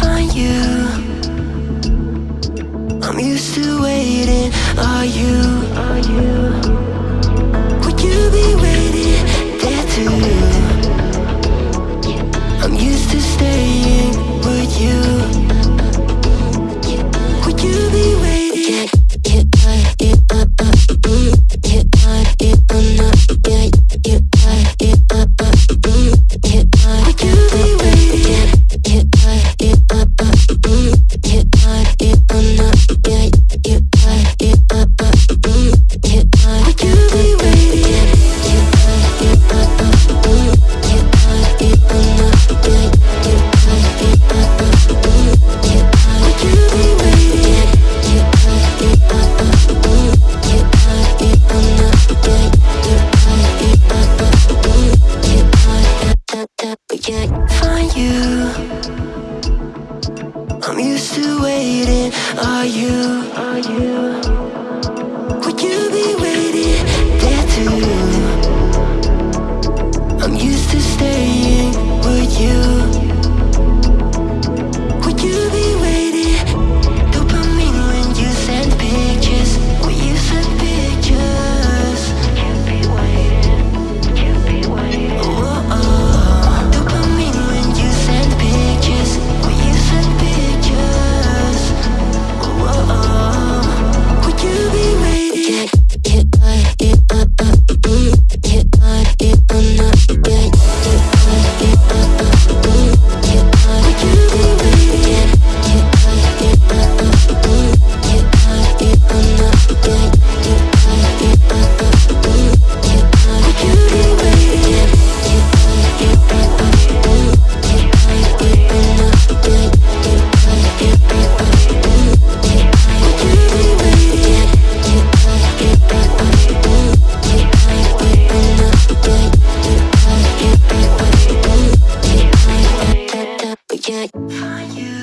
find you. I'm used to waiting. Are you? Yeah, find you. I'm used to waiting. Are you? Are you? it.